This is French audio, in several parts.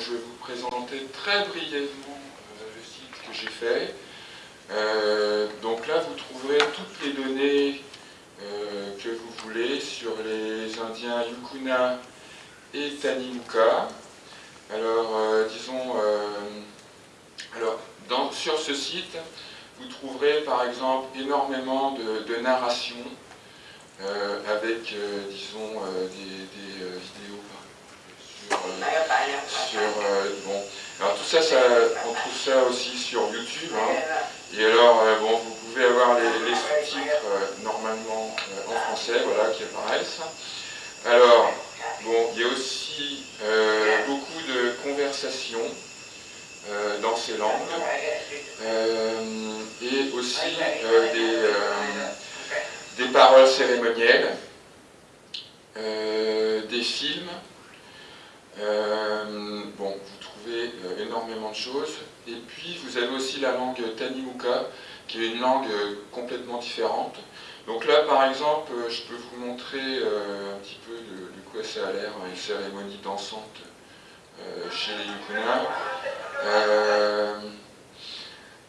je vais vous présenter très brièvement le site que j'ai fait. donc là, vous trouverez toutes les données que vous voulez sur les Indiens Yukuna et Tanimuka. Alors, disons, alors, sur ce site, vous trouverez par exemple énormément de, narrations euh, avec, euh, disons, euh, des, vidéos sur, bon. Alors tout ça, on trouve ça aussi sur YouTube. Hein. Et alors, bon, vous pouvez avoir les, sous-titres normalement en français, voilà, qui apparaissent. Alors, bon, il y a aussi beaucoup de conversations euh, dans ces langues, euh, et aussi euh, des, des, paroles cérémonielles, des films. Bon, vous trouvez énormément de choses. Et puis, vous avez aussi la langue Tanimuka, qui est une langue complètement différente. Donc là, par exemple, je peux vous montrer un petit peu de, quoi ça a l'air, une cérémonie dansante chez les Yukuna. Euh,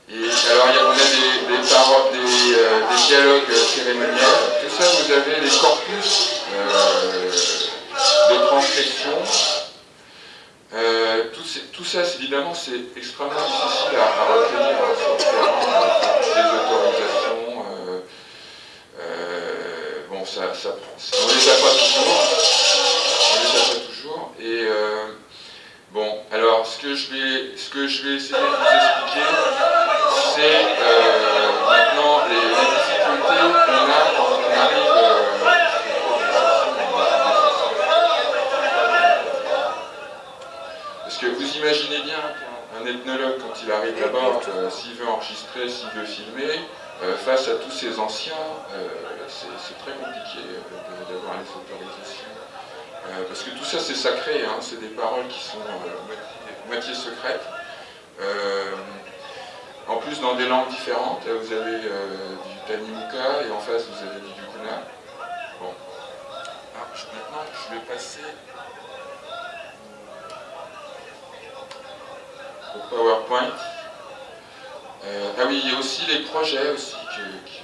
et alors, on a des, paroles, des, euh, des, dialogues cérémoniels. Tout ça, vous avez les corpus euh, de transcription. Tout, tout, ça, évidemment, c'est extrêmement difficile à, recueillir hein, sur le terrain, des autorisations. bon, ça, ça. On les a pas toujours. On les a pas toujours. Et Bon, alors ce que je vais, ce que je vais essayer de vous expliquer, c'est imaginez bien qu'un ethnologue, quand il arrive là-bas, euh, s'il veut enregistrer, s'il veut filmer, face à tous ces anciens, c'est très compliqué d'avoir les autorisations. Euh, parce que tout ça c'est sacré, hein, c'est des paroles qui sont euh, moitié, secrètes. Euh, en plus dans des langues différentes, vous avez du Tanimuka et en face vous avez du Yukuna. Bon. Ah, maintenant je vais passer au PowerPoint. ah oui, il y a aussi les projets aussi qui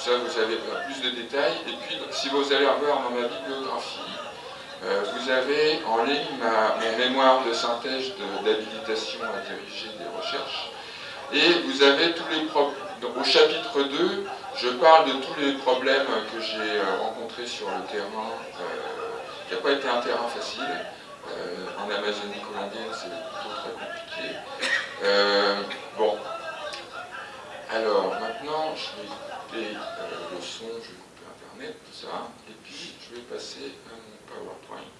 ça vous avez plus de détails. Et puis, si vous allez voir dans ma bibliographie, euh, vous avez en ligne ma, mémoire de synthèse d'habilitation à diriger des recherches. Et vous avez tous les problèmes. Au chapitre 2, je parle de tous les problèmes que j'ai euh, rencontrés sur le terrain, euh, qui n'a pas été un terrain facile. En Amazonie colombienne, c'est plutôt très compliqué. bon. Alors, maintenant, je vais couper euh, le son, je vais couper Internet, tout ça, et puis je vais passer à mon PowerPoint.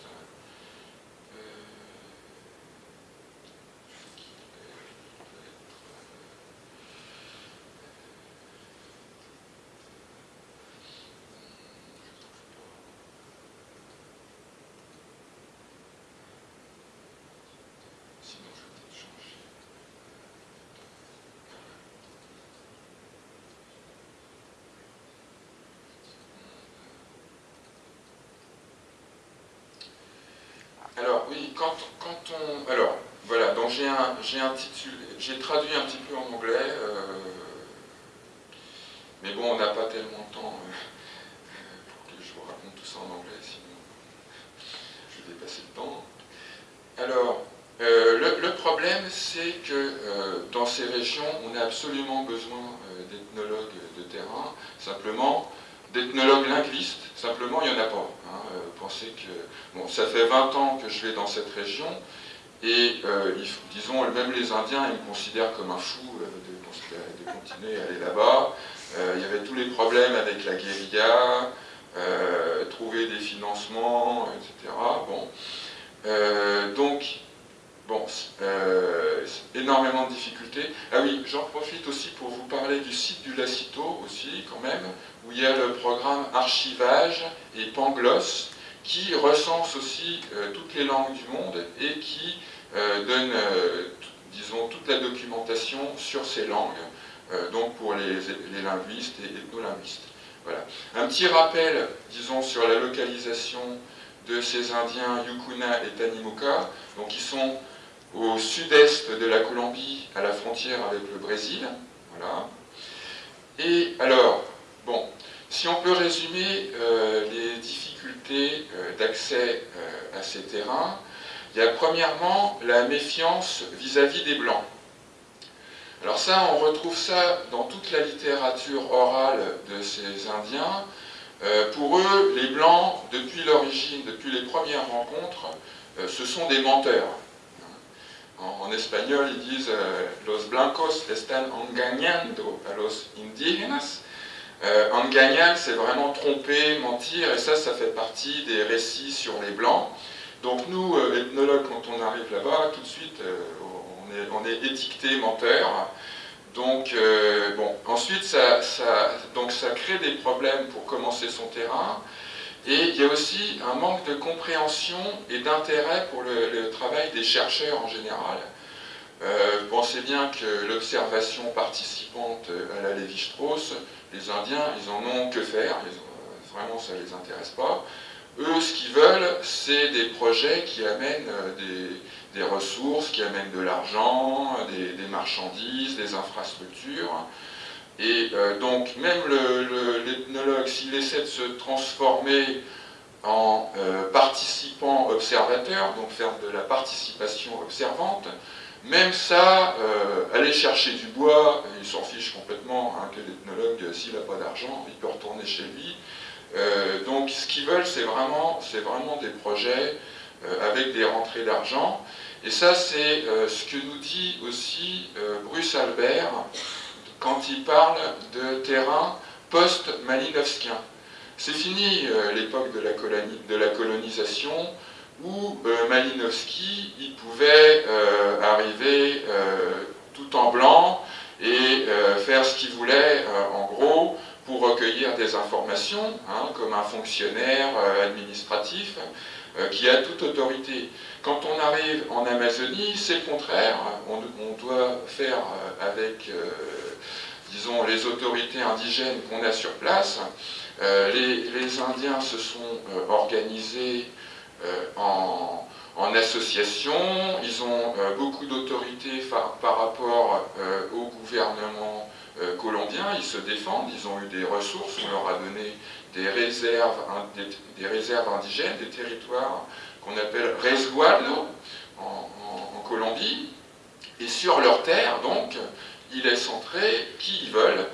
Oui, quand, on... Alors, voilà, donc j'ai un, j'ai traduit un petit peu en anglais, euh, mais bon, on n'a pas tellement de temps euh, pour que je vous raconte tout ça en anglais, sinon je vais dépasser le temps. Alors, euh, le, problème, c'est que dans ces régions, on a absolument besoin d'ethnologues de terrain. Simplement, d'ethnologues linguistes, simplement, il n'y en a pas. Hein. Euh, pensez que, bon, ça fait 20 ans que je vais dans cette région, et euh, disons, même les Indiens, ils me considèrent comme un fou euh, de, continuer à aller là-bas. il y avait tous les problèmes avec la guérilla, trouver des financements, etc. Bon. donc, Bon, énormément de difficultés. Ah oui, j'en profite aussi pour vous parler du site du Lacito aussi, quand même, où il y a le programme Archivage et Pangloss, qui recense aussi euh, toutes les langues du monde et qui euh, donne, disons, toute la documentation sur ces langues, donc pour les, linguistes et ethnolinguistes. Voilà. Un petit rappel, disons, sur la localisation de ces Indiens Yukuna et Tanimuka, donc qui sont au sud-est de la Colombie, à la frontière avec le Brésil. Voilà. Et alors, bon, si on peut résumer euh, les difficultés euh, d'accès euh, à ces terrains, il y a premièrement la méfiance vis-à-vis -vis des Blancs. Alors ça, on retrouve ça dans toute la littérature orale de ces Indiens, pour eux, les Blancs, depuis l'origine, depuis les premières rencontres, ce sont des menteurs. En, espagnol, ils disent Los blancos están engañando a los indígenas. Engañar, c'est vraiment tromper, mentir, et ça, ça fait partie des récits sur les Blancs. Donc nous, ethnologues, quand on arrive là-bas, tout de suite, on est, on est étiqueté menteur. Donc, euh, bon, ensuite, ça, donc ça crée des problèmes pour commencer son terrain. Et il y a aussi un manque de compréhension et d'intérêt pour le, travail des chercheurs en général. Euh, pensez bien que l'observation participante à la Lévi-Strauss, les Indiens, ils en ont que faire, vraiment ça ne les intéresse pas. Eux, ce qu'ils veulent, c'est des projets qui amènent euh, des, ressources, qui amènent de l'argent, des, marchandises, des infrastructures. Et euh, donc, même l'ethnologue, s'il essaie de se transformer en euh, participant observateur, donc faire de la participation observante, même ça, aller chercher du bois, il s'en fiche complètement hein, que l'ethnologue, s'il n'a pas d'argent, il peut retourner chez lui, euh, donc ce qu'ils veulent, c'est vraiment, des projets euh, avec des rentrées d'argent. Et ça, c'est euh, ce que nous dit aussi Bruce Albert quand il parle de terrain post-malinowskien. C'est fini l'époque de, la colonisation où Malinowski il pouvait arriver tout en blanc et faire ce qu'il voulait, en gros, pour recueillir des informations, hein, comme un fonctionnaire euh, administratif euh, qui a toute autorité. Quand on arrive en Amazonie, c'est le contraire. On, doit faire euh, avec, disons, les autorités indigènes qu'on a sur place. Les, Indiens se sont organisés en, en association, ils ont beaucoup d'autorité par, rapport au gouvernement euh, colombiens, ils se défendent, ils ont eu des ressources, on leur a donné des réserves, indigènes, des territoires qu'on appelle resguardo en, Colombie, et sur leur terre, donc, ils laissent entrer qui ils veulent,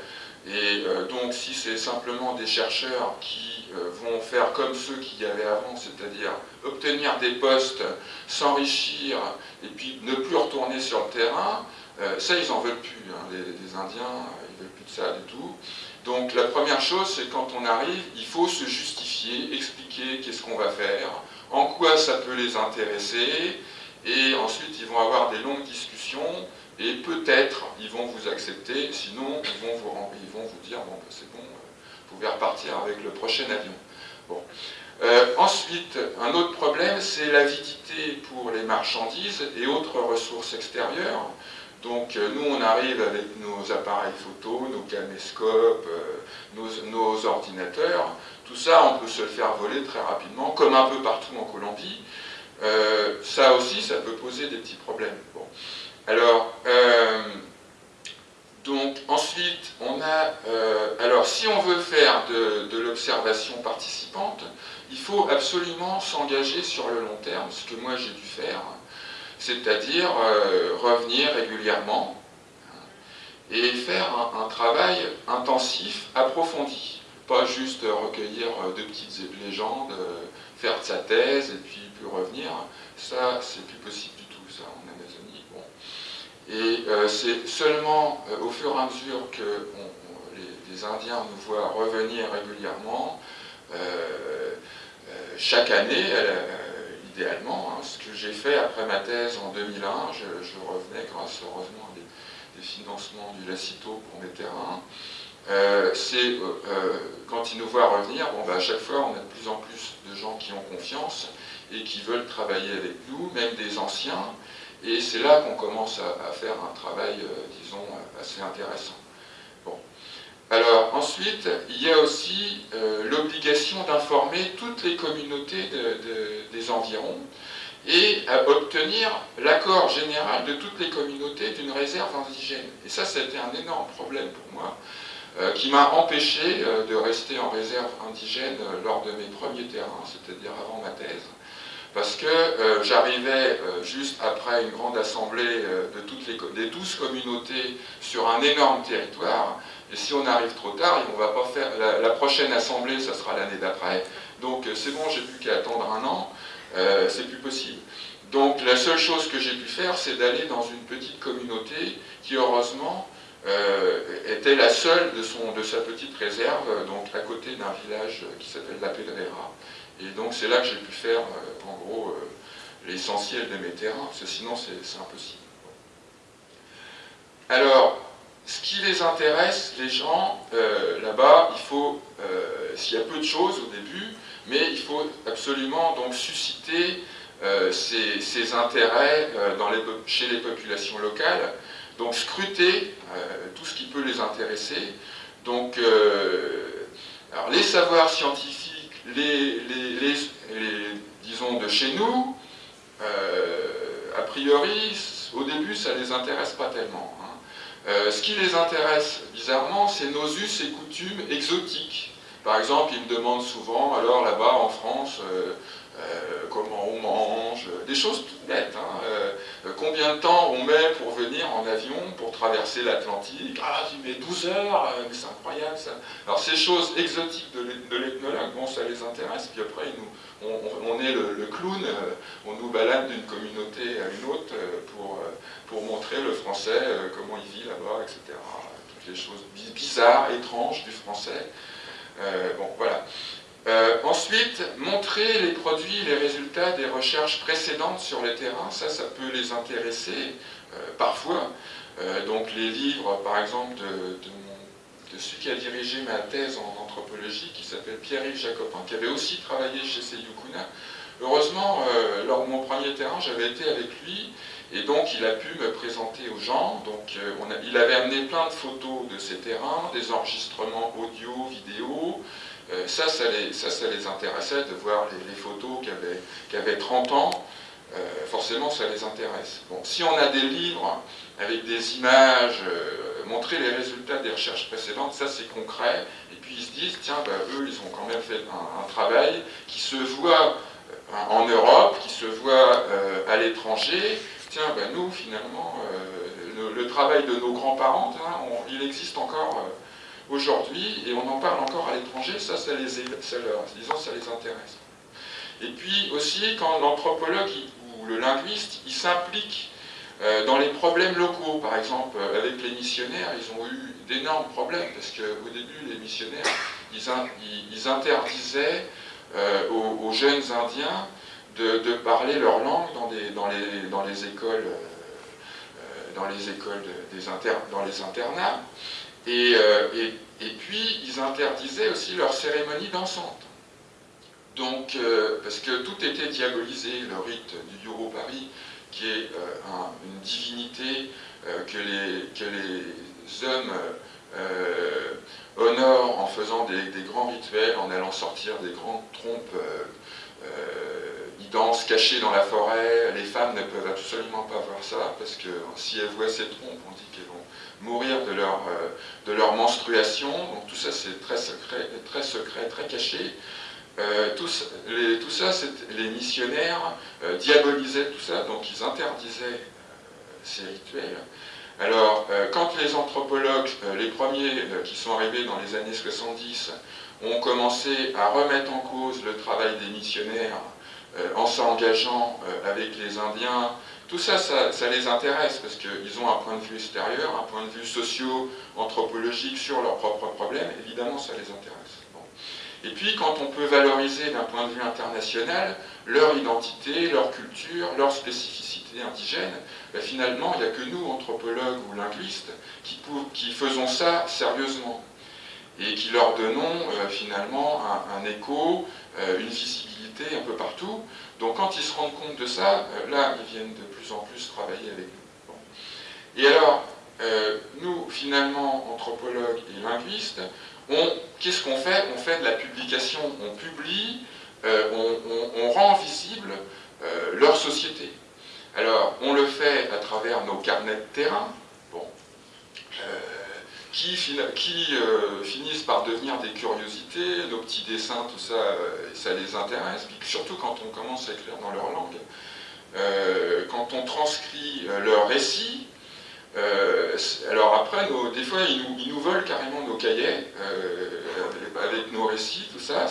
et euh, donc si c'est simplement des chercheurs qui euh, vont faire comme ceux qui y avaient avant, c'est-à-dire obtenir des postes, s'enrichir, et puis ne plus retourner sur le terrain, euh, ça, ils n'en veulent plus. Hein. Les, Indiens, euh, ils veulent plus de ça du tout. Donc la première chose, c'est quand on arrive, il faut se justifier, expliquer qu'est-ce qu'on va faire, en quoi ça peut les intéresser, et ensuite ils vont avoir des longues discussions, et peut-être ils vont vous accepter, sinon ils vont vous, dire, bon, ben, c'est bon, euh, pouvez repartir avec le prochain avion. Bon. ensuite, un autre problème, c'est l'avidité pour les marchandises et autres ressources extérieures. Donc euh, nous, on arrive avec nos appareils photo, nos caméscopes, euh, nos, ordinateurs. Tout ça, on peut se le faire voler très rapidement, comme un peu partout en Colombie. Euh, ça aussi, ça peut poser des petits problèmes. Alors, donc ensuite, on a... alors, si on veut faire de, l'observation participante, il faut absolument s'engager sur le long terme, ce que moi j'ai dû faire c'est-à-dire euh, revenir régulièrement hein, et faire un, travail intensif, approfondi. Pas juste recueillir euh, de petites légendes, euh, faire de sa thèse et puis, puis revenir. Ça, c'est plus possible du tout, ça, en Amazonie. Bon. Et c'est seulement au fur et à mesure que les, Indiens nous voient revenir régulièrement, chaque année, idéalement. Hein. ce que j'ai fait après ma thèse en 2001, je, revenais grâce heureusement à des, financements du Lacito pour mes terrains. Euh, c'est euh, euh, quand ils nous voient revenir, bon, bah, à chaque fois on a de plus en plus de gens qui ont confiance et qui veulent travailler avec nous, même des anciens, et c'est là qu'on commence à, faire un travail, disons, assez intéressant. Bon. Alors ensuite, il y a aussi l'obligation d'informer toutes les communautés des environs et à obtenir l'accord général de toutes les communautés d'une réserve indigène. Et ça, été un énorme problème pour moi, euh, qui m'a empêché euh, de rester en réserve indigène euh, lors de mes premiers terrains, c'est-à-dire avant ma thèse, parce que j'arrivais juste après une grande assemblée de toutes les des 12 communautés sur un énorme territoire, et si on arrive trop tard, on va pas faire la, prochaine assemblée, ça sera l'année d'après, donc c'est bon, j'ai plus qu'à attendre un an, euh, c'est plus possible. Donc la seule chose que j'ai pu faire, c'est d'aller dans une petite communauté qui, heureusement, euh, était la seule de, son, de sa petite réserve, donc à côté d'un village qui s'appelle La Pedrera. Et donc c'est là que j'ai pu faire, euh, en gros, l'essentiel de mes terrains, parce que sinon c'est impossible. Alors, ce qui les intéresse, les gens, là-bas, il faut, s'il y a peu de choses au début, mais il faut absolument donc susciter euh, ces, intérêts euh, chez les populations locales, donc scruter euh, tout ce qui peut les intéresser. Donc, alors les savoirs scientifiques, les, disons de chez nous, a priori, au début, ça ne les intéresse pas tellement. Hein. ce qui les intéresse, bizarrement, c'est nos us et coutumes exotiques. Par exemple, ils me demandent souvent, alors là-bas en France, euh, euh, comment on mange, des choses toutes bêtes. Hein, euh, combien de temps on met pour venir en avion, pour traverser l'Atlantique? Ah, tu mets 12 heures, mais c'est incroyable ça. Alors ces choses exotiques de l'ethnologue, bon, ça les intéresse, puis après, on, est le, clown, on nous balade d'une communauté à une autre pour, pour montrer le français, comment il vit là-bas, etc. Toutes les choses bizarres, étranges du français. Euh, bon, voilà. Euh, ensuite, montrer les produits, les résultats des recherches précédentes sur les terrains, ça, ça peut les intéresser euh, parfois. donc les livres, par exemple, de, celui qui a dirigé ma thèse en anthropologie, qui s'appelle Pierre-Yves Jacopin, qui avait aussi travaillé chez Seyukuna. Heureusement, lors de mon premier terrain, j'avais été avec lui, et donc il a pu me présenter aux gens. Donc euh, il avait amené plein de photos de ces terrains, des enregistrements audio, vidéo. Euh, ça, ça les, intéressait de voir les, photos qui avaient, 30 ans. Euh, forcément, ça les intéresse. Bon, si on a des livres avec des images, montrer les résultats des recherches précédentes, ça c'est concret. Et puis ils se disent, tiens, bah, eux, ils ont quand même fait un travail qui se voit en Europe, qui se voit à l'étranger, tiens, ben nous, finalement, euh, le, travail de nos grands-parents, il existe encore euh, aujourd'hui, et on en parle encore à l'étranger, ça, ça les, ça, disons, ça les intéresse. Et puis aussi, quand l'anthropologue ou le linguiste, il s'implique euh, dans les problèmes locaux, par exemple, avec les missionnaires, ils ont eu d'énormes problèmes, parce qu'au début, les missionnaires, ils, interdisaient aux, jeunes Indiens de, parler leur langue dans, les, écoles, euh, dans les écoles des dans les internats. Euh, et, puis, ils interdisaient aussi leurs cérémonies dansantes. Donc, euh, parce que tout était diabolisé, le rite du Paris, qui est une divinité que, les, hommes honorent en faisant des, grands rituels, en allant sortir des grandes trompes cachés dans la forêt, les femmes ne peuvent absolument pas voir ça, parce que si elles voient ces trompes, on dit qu'elles vont mourir de leur, euh, de leur menstruation, donc tout ça c'est très secret, très secret, très caché. Euh, tout, les, tout, ça, les missionnaires euh, diabolisaient tout ça, donc ils interdisaient ces rituels. Alors, quand les anthropologues, les premiers qui sont arrivés dans les années 70, ont commencé à remettre en cause le travail des missionnaires en s'engageant euh, avec les Indiens, tout ça, ça, les intéresse parce qu'ils ont un point de vue extérieur, un point de vue socio-anthropologique sur leurs propres problèmes, évidemment ça les intéresse. Et puis quand on peut valoriser d'un point de vue international leur identité, leur culture, leur spécificité indigène, ben, finalement il n'y a que nous, anthropologues ou linguistes, qui, qui faisons ça sérieusement et qui leur donnons euh, finalement un, écho, une visibilité un peu partout. Donc quand ils se rendent compte de ça, euh, là, ils viennent de plus en plus travailler avec nous. Et alors, nous, finalement, anthropologues et linguistes, qu'est-ce qu'on fait? On fait de la publication, on publie, on, rend visible leur société. Alors, on le fait à travers nos carnets de terrain, bon, qui, euh, finissent par devenir des curiosités, nos petits dessins, tout ça, euh, ça les intéresse, puis surtout quand on commence à écrire dans leur langue. Euh, quand on transcrit leur récit, alors après, des fois, ils nous, ils nous, volent carrément nos cahiers avec nos récits, tout ça,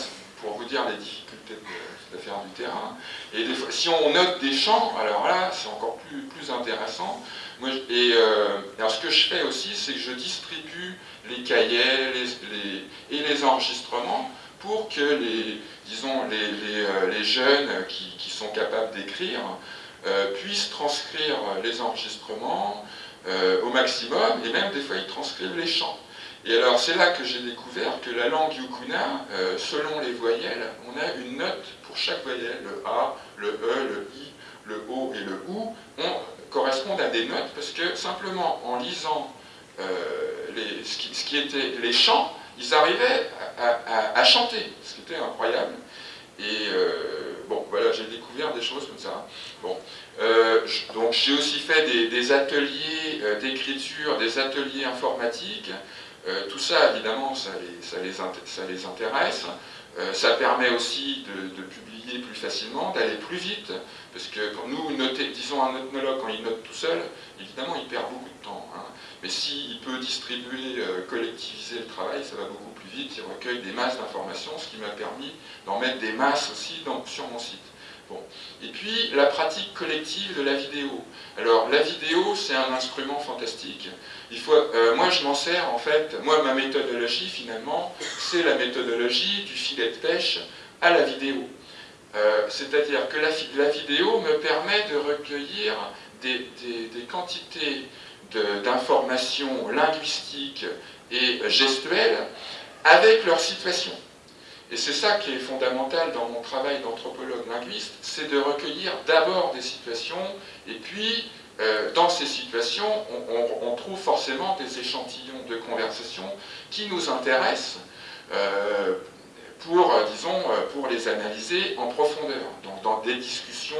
pour vous dire les difficultés de, faire du terrain. Et des si on note des champs, alors là, c'est encore plus, plus intéressant et euh, alors ce que je fais aussi, c'est que je distribue les cahiers et les enregistrements pour que les, disons, les, euh, jeunes qui, sont capables d'écrire euh, puissent transcrire les enregistrements au maximum, et même des fois ils transcrivent les chants. Et alors c'est là que j'ai découvert que la langue yukuna, selon les voyelles, on a une note pour chaque voyelle, le A, le E, le I, le O et le OU, correspondent à des notes, parce que simplement en lisant euh, les, ce, qui, était les chants, ils arrivaient à, chanter, ce qui était incroyable. Et euh, bon, voilà, j'ai découvert des choses comme ça. Bon, euh, donc j'ai aussi fait des, ateliers d'écriture, des ateliers informatiques. Tout ça, évidemment, ça les, ça les, ça intéresse. permet aussi de, publier plus facilement, d'aller plus vite, parce que quand nous, noter, disons un ethnologue, quand il note tout seul, évidemment, il perd beaucoup de temps. Hein. Mais s'il peut distribuer, euh, collectiviser le travail, ça va beaucoup plus vite. Il recueille des masses d'informations, ce qui m'a permis d'en mettre des masses aussi sur mon site. Et puis, la pratique collective de la vidéo. Alors, la vidéo, c'est un instrument fantastique. Il faut, euh, moi, je m'en sers, en fait, moi, ma méthodologie, finalement, c'est la méthodologie du filet de pêche à la vidéo. Euh, c'est-à-dire que la, vidéo me permet de recueillir des, quantités d'informations linguistiques et gestuelles avec leur situation. Et c'est ça qui est fondamental dans mon travail d'anthropologue linguiste, c'est de recueillir d'abord des situations, et puis euh, dans ces situations, on, trouve forcément des échantillons de conversation qui nous intéressent, euh, pour, euh, disons, pour les analyser en profondeur, donc dans des discussions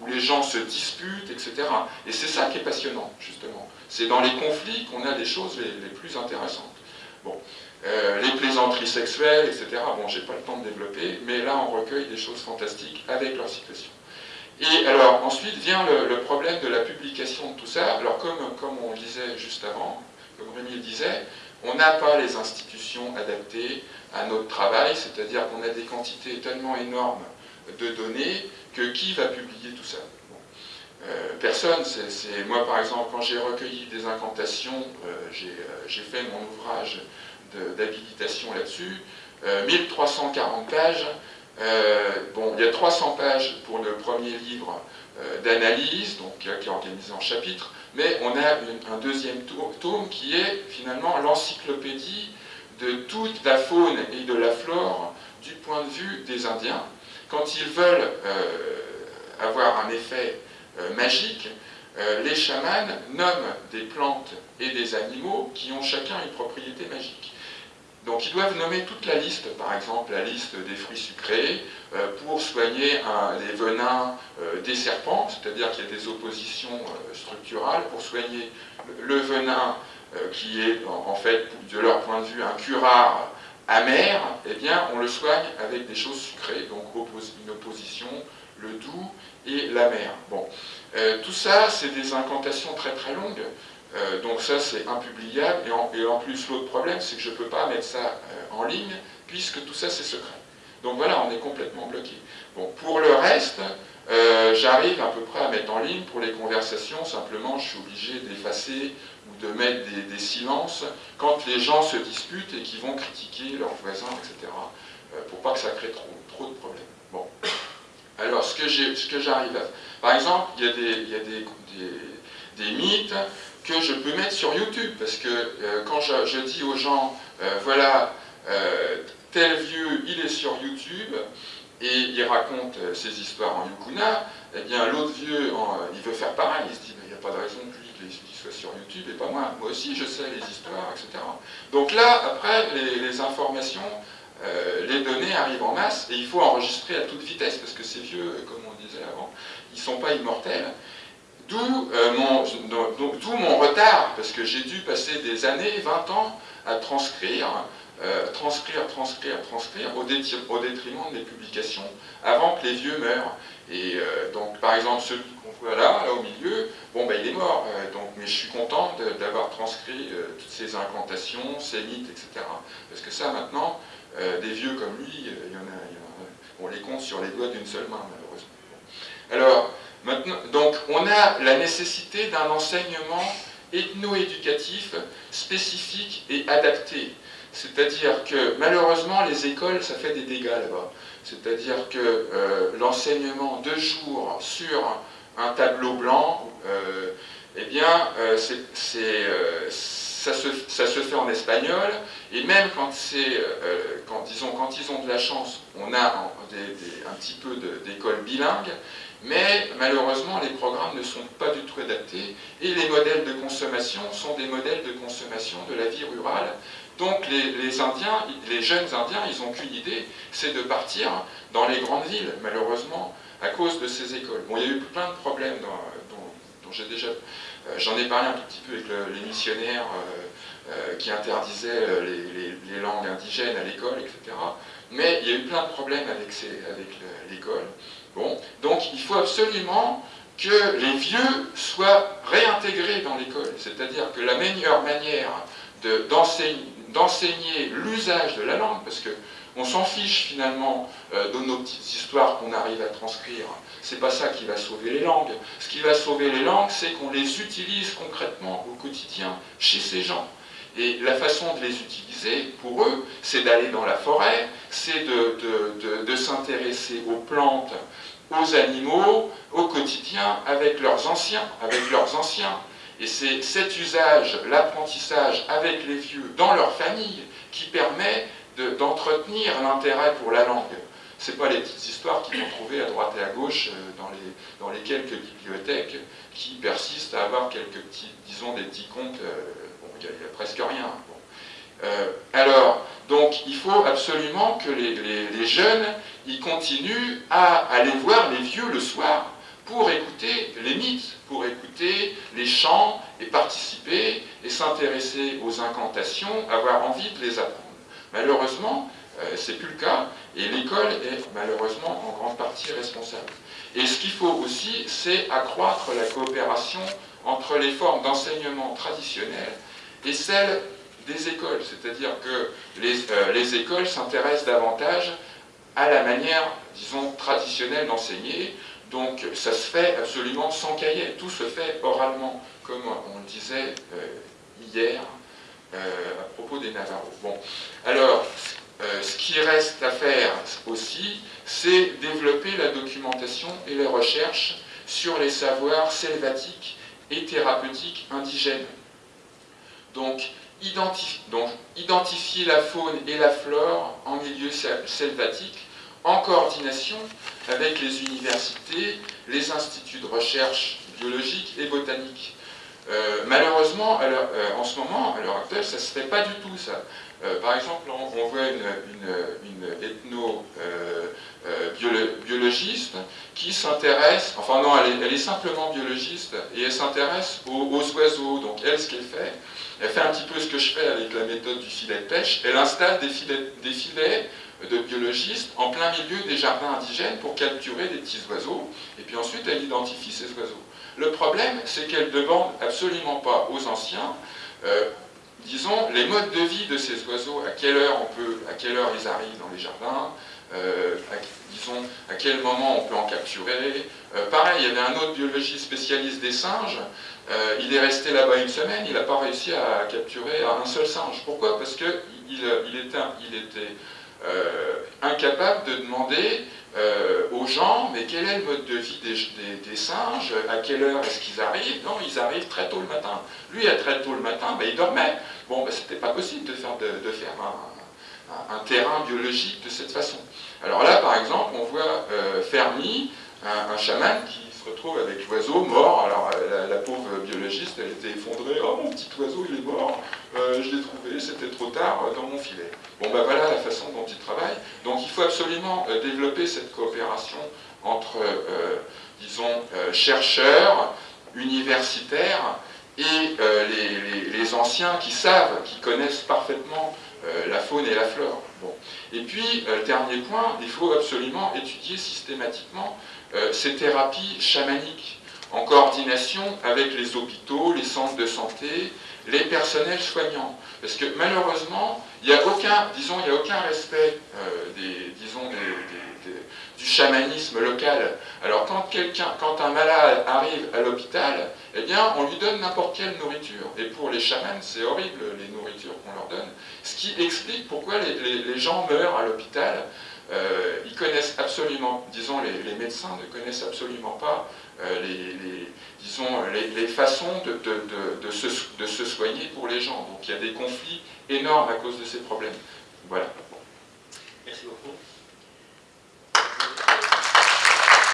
où les gens se disputent, etc. Et c'est ça qui est passionnant, justement. C'est dans les conflits qu'on a les choses les, plus intéressantes. Bon. Les plaisanteries sexuelles, etc. Bon, j'ai pas le temps de développer, mais là on recueille des choses fantastiques avec leur situation. Et alors ensuite vient le, problème de la publication de tout ça. Alors comme, comme on le disait juste avant, comme Rémi le disait, on n'a pas les institutions adaptées à notre travail, c'est-à-dire qu'on a des quantités tellement énormes de données que qui va publier tout ça? Euh, Personne. c'est Moi, par exemple, quand j'ai recueilli des incantations, euh, euh, j'ai fait mon ouvrage d'habilitation là-dessus, 1340 pages. Bon, il y a 300 pages pour le premier livre d'analyse, donc qui est organisé en chapitres, mais on a un deuxième tome qui est finalement l'encyclopédie de toute la faune et de la flore du point de vue des Indiens. Quand ils veulent euh, avoir un effet euh, magique, euh, les chamans nomment des plantes et des animaux qui ont chacun une propriété magique. Donc ils doivent nommer toute la liste, par exemple la liste des fruits sucrés, pour soigner les venins des serpents, c'est-à-dire qu'il y a des oppositions structurales, pour soigner le venin euh, qui est en, fait, de leur point de vue, un curare amer, eh bien, on le soigne avec des choses sucrées, donc une opposition, le doux et l'amer. Bon, euh, tout ça, c'est des incantations très très longues, euh, donc ça, c'est impubliable, et en, plus, l'autre problème, c'est que je ne peux pas mettre ça en ligne, puisque tout ça, c'est secret. Donc voilà, on est complètement bloqué. Bon, pour le reste, j'arrive à peu près à mettre en ligne pour les conversations, simplement je suis obligé d'effacer ou de mettre des, silences quand les gens se disputent et qui vont critiquer leurs voisins, etc. Euh, pour pas que ça crée trop, de problèmes. Bon. Alors, ce que j'arrive à... Par exemple, il y a, des, mythes que je peux mettre sur YouTube, parce que euh, quand je, dis aux gens, euh, voilà, tel vieux, il est sur YouTube, et il raconte ses histoires en yukuna, eh bien l'autre vieux, il veut faire pareil, il se dit, il n'y a pas de raison que lui qu'il soit sur YouTube et pas moi. Moi aussi, je sais les histoires, etc. Donc là, après, les, informations, euh, les données arrivent en masse et il faut enregistrer à toute vitesse parce que ces vieux, comme on disait avant, ils ne sont pas immortels. D'où euh, mon, mon retard, parce que j'ai dû passer des années, 20 ans, à transcrire euh, transcrire, transcrire, transcrire au, détriment des publications avant que les vieux meurent. Et euh, donc, par exemple, celui qu'on voit là, là au milieu, bon, ben, il est mort, donc, mais je suis content d'avoir transcrit toutes ces incantations, ces mythes, etc. Parce que ça, maintenant, des vieux comme lui, y en a, on les compte sur les doigts d'une seule main, malheureusement. Alors, donc, on a la nécessité d'un enseignement ethno-éducatif spécifique et adapté. C'est-à-dire que malheureusement, les écoles, ça fait des dégâts là-bas. C'est-à-dire que euh, l'enseignement de jour sur un tableau blanc, euh, eh bien, euh, ça, se, fait en espagnol, et même quand ils ont de la chance, on a un petit peu d'écoles bilingues, mais malheureusement, les programmes ne sont pas du tout adaptés, et les modèles de consommation sont des modèles de consommation de la vie rurale, donc les, Indiens, les jeunes Indiens, ils n'ont qu'une idée, c'est de partir dans les grandes villes, malheureusement, à cause de ces écoles. Bon, il y a eu plein de problèmes dont, j'ai déjà... Euh, j'en ai parlé un tout petit peu avec les missionnaires euh, euh, qui interdisaient les, langues indigènes à l'école, etc. Mais il y a eu plein de problèmes avec, avec l'école. Donc il faut absolument que les vieux soient réintégrés dans l'école. C'est-à-dire que la meilleure manière d'enseigner l'usage de la langue, parce qu'on s'en fiche finalement euh, de nos petites histoires qu'on arrive à transcrire. C'est pas ça qui va sauver les langues. Ce qui va sauver les langues, c'est qu'on les utilise concrètement au quotidien chez ces gens. Et la façon de les utiliser, pour eux, c'est d'aller dans la forêt, c'est de, s'intéresser aux plantes, aux animaux, au quotidien, avec leurs anciens, avec leurs anciens. Et c'est cet usage, l'apprentissage avec les vieux dans leur famille qui permet d'entretenir l'intérêt pour la langue. Ce pas les petites histoires qu'ils vont trouver à droite et à gauche euh, dans les, dans les quelques bibliothèques qui persistent à avoir quelques petits, disons, des petits contes. Euh, bon, il n'y a, presque rien. Euh, alors, donc, il faut absolument que les, jeunes, ils continuent à aller voir les vieux le soir, pour écouter les mythes, pour écouter les chants et participer et s'intéresser aux incantations, avoir envie de les apprendre. Malheureusement, euh, c'est plus le cas et l'école est malheureusement en grande partie responsable. Et ce qu'il faut aussi, c'est accroître la coopération entre les formes d'enseignement traditionnelles et celles des écoles, c'est-à-dire que les, euh, les écoles s'intéressent davantage à la manière, disons, traditionnelle d'enseigner, donc ça se fait absolument sans cahier, tout se fait oralement, comme on le disait euh, hier euh, à propos des Navarros. Bon, alors, ce qui reste à faire aussi, c'est développer la documentation et les recherches sur les savoirs selvatiques et thérapeutiques indigènes. Donc identifier la faune et la flore en milieu selvatique en coordination avec les universités, les instituts de recherche biologique et botanique. Euh, euh, en ce moment, à l'heure actuelle, ça ne se fait pas du tout ça. Euh, par exemple, on, voit une, ethno-biologiste qui s'intéresse, enfin non, elle est, simplement biologiste, et elle s'intéresse aux, oiseaux. Donc elle, ce qu'elle fait, elle fait un petit peu ce que je fais avec la méthode du filet de pêche, elle installe des filets de biologistes en plein milieu des jardins indigènes pour capturer des petits oiseaux, et puis ensuite elle identifie ces oiseaux. Le problème, c'est qu'elle ne demande absolument pas aux anciens, euh, disons, les modes de vie de ces oiseaux, à quelle heure ils arrivent dans les jardins, euh, disons, à quel moment on peut en capturer. Euh, pareil, il y avait un autre biologiste spécialiste des singes, il est resté là-bas une semaine, il n'a pas réussi à capturer un seul singe. Pourquoi? Parce qu'il il était, incapable de demander euh, aux gens, mais quel est le mode de vie des, singes, à quelle heure est-ce qu'ils arrivent? Non, ils arrivent très tôt le matin. Lui, à très tôt le matin, ben, il dormait. Bon, ben, c'était pas possible de faire, de, faire un, terrain biologique de cette façon. Alors là, par exemple, on voit euh, Fermi un, chaman qui retrouve avec l'oiseau mort. Alors la, pauvre biologiste, elle était effondrée. Oh mon petit oiseau, il est mort. je l'ai trouvé, c'était trop tard dans mon filet. Bon ben voilà la façon dont il travaille. Donc il faut absolument développer cette coopération entre, disons, chercheurs, universitaires et les, les, anciens qui savent, qui connaissent parfaitement la faune et la flore. Bon. Et puis, dernier point, il faut absolument étudier systématiquement euh, ces thérapies chamaniques en coordination avec les hôpitaux, les centres de santé, les personnels soignants. Parce que malheureusement, il n'y a aucun, disons, il a aucun respect euh, des, disons, du chamanisme local. Alors quand un malade arrive à l'hôpital, eh bien, on lui donne n'importe quelle nourriture. Et pour les chamans, c'est horrible les nourritures qu'on leur donne. Ce qui explique pourquoi les gens meurent à l'hôpital euh, ils connaissent absolument, disons, les, médecins ne connaissent absolument pas euh, les, disons, les, façons de, de, se, de, se, soigner pour les gens. Donc il y a des conflits énormes à cause de ces problèmes. Voilà. Merci beaucoup.